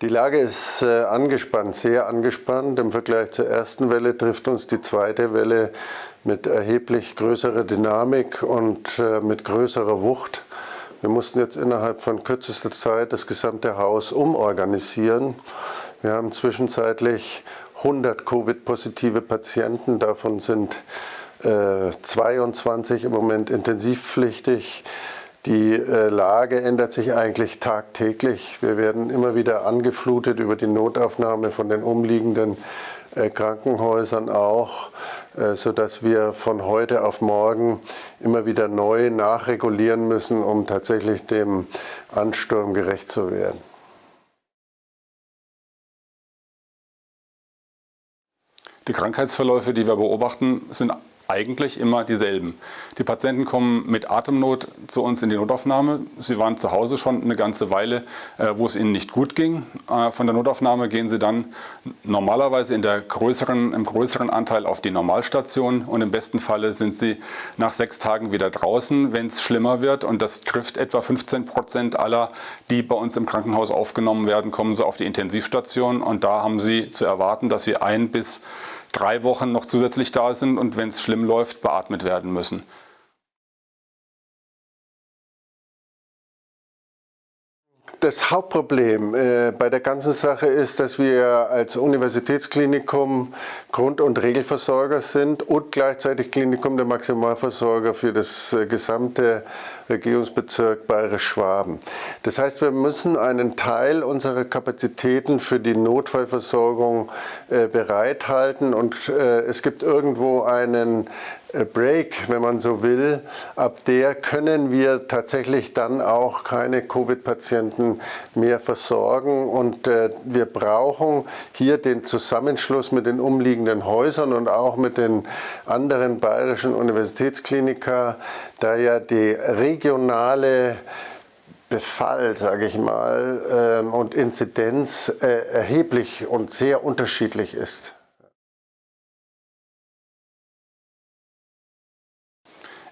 Die Lage ist äh, angespannt, sehr angespannt. Im Vergleich zur ersten Welle trifft uns die zweite Welle mit erheblich größerer Dynamik und äh, mit größerer Wucht. Wir mussten jetzt innerhalb von kürzester Zeit das gesamte Haus umorganisieren. Wir haben zwischenzeitlich 100 Covid-positive Patienten, davon sind äh, 22 im Moment intensivpflichtig. Die äh, Lage ändert sich eigentlich tagtäglich. Wir werden immer wieder angeflutet über die Notaufnahme von den umliegenden äh, Krankenhäusern auch, äh, sodass wir von heute auf morgen immer wieder neu nachregulieren müssen, um tatsächlich dem Ansturm gerecht zu werden. Die Krankheitsverläufe, die wir beobachten, sind eigentlich immer dieselben. Die Patienten kommen mit Atemnot zu uns in die Notaufnahme. Sie waren zu Hause schon eine ganze Weile, äh, wo es ihnen nicht gut ging. Äh, von der Notaufnahme gehen sie dann normalerweise in der größeren, im größeren Anteil auf die Normalstation und im besten Falle sind sie nach sechs Tagen wieder draußen, wenn es schlimmer wird. Und das trifft etwa 15 Prozent aller, die bei uns im Krankenhaus aufgenommen werden, kommen sie auf die Intensivstation und da haben sie zu erwarten, dass sie ein bis drei Wochen noch zusätzlich da sind und wenn es schlimm läuft, beatmet werden müssen. Das Hauptproblem äh, bei der ganzen Sache ist, dass wir als Universitätsklinikum Grund- und Regelversorger sind und gleichzeitig Klinikum der Maximalversorger für das äh, gesamte Regierungsbezirk Bayerisch-Schwaben. Das heißt, wir müssen einen Teil unserer Kapazitäten für die Notfallversorgung äh, bereithalten und es gibt irgendwo einen Break, wenn man so will. Ab der können wir tatsächlich dann auch keine Covid-Patienten mehr versorgen und äh, wir brauchen hier den Zusammenschluss mit den umliegenden Häusern und auch mit den anderen bayerischen Universitätsklinika, da ja die regionale Befall, sage ich mal, ähm, und Inzidenz äh, erheblich und sehr unterschiedlich ist.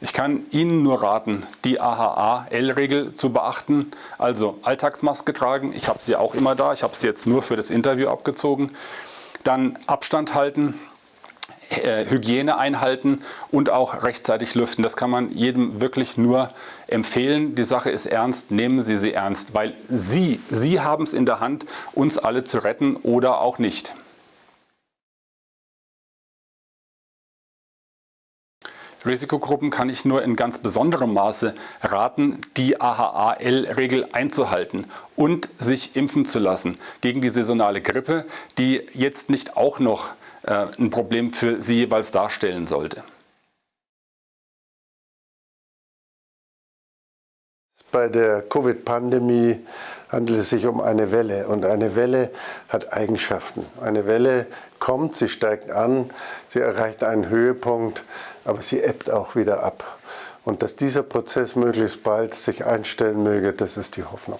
Ich kann Ihnen nur raten, die AHA-L-Regel zu beachten, also Alltagsmaske tragen, ich habe sie auch immer da, ich habe sie jetzt nur für das Interview abgezogen, dann Abstand halten, äh, Hygiene einhalten und auch rechtzeitig lüften. Das kann man jedem wirklich nur empfehlen. Die Sache ist ernst, nehmen Sie sie ernst, weil Sie, Sie haben es in der Hand, uns alle zu retten oder auch nicht. Risikogruppen kann ich nur in ganz besonderem Maße raten, die AHA-L-Regel einzuhalten und sich impfen zu lassen gegen die saisonale Grippe, die jetzt nicht auch noch äh, ein Problem für sie jeweils darstellen sollte. Bei der Covid-Pandemie handelt es sich um eine Welle und eine Welle hat Eigenschaften. Eine Welle kommt, sie steigt an, sie erreicht einen Höhepunkt, aber sie ebbt auch wieder ab. Und dass dieser Prozess möglichst bald sich einstellen möge, das ist die Hoffnung.